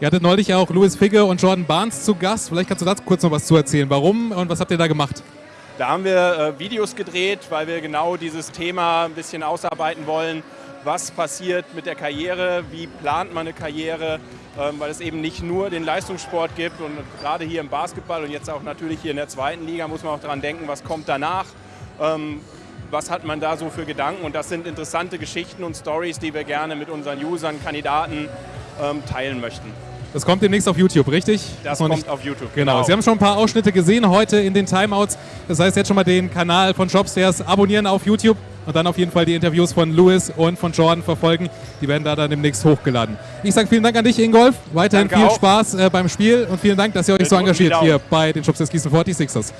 Ihr hattet neulich auch Louis Figge und Jordan Barnes zu Gast. Vielleicht kannst du dazu kurz noch was zu erzählen. Warum und was habt ihr da gemacht? Da haben wir äh, Videos gedreht, weil wir genau dieses Thema ein bisschen ausarbeiten wollen. Was passiert mit der Karriere? Wie plant man eine Karriere? Ähm, weil es eben nicht nur den Leistungssport gibt und gerade hier im Basketball und jetzt auch natürlich hier in der zweiten Liga muss man auch daran denken, was kommt danach. Ähm, was hat man da so für Gedanken? Und das sind interessante Geschichten und Stories, die wir gerne mit unseren Usern, Kandidaten ähm, teilen möchten. Das kommt demnächst auf YouTube, richtig? Das kommt nicht... auf YouTube. Genau. genau. Sie haben schon ein paar Ausschnitte gesehen heute in den Timeouts. Das heißt, jetzt schon mal den Kanal von Jobstairs abonnieren auf YouTube und dann auf jeden Fall die Interviews von Louis und von Jordan verfolgen. Die werden da dann demnächst hochgeladen. Ich sage vielen Dank an dich, Ingolf. Weiterhin Danke viel auch. Spaß äh, beim Spiel und vielen Dank, dass ihr euch wir so engagiert hier bei den Jobstairs Gießen 46ers.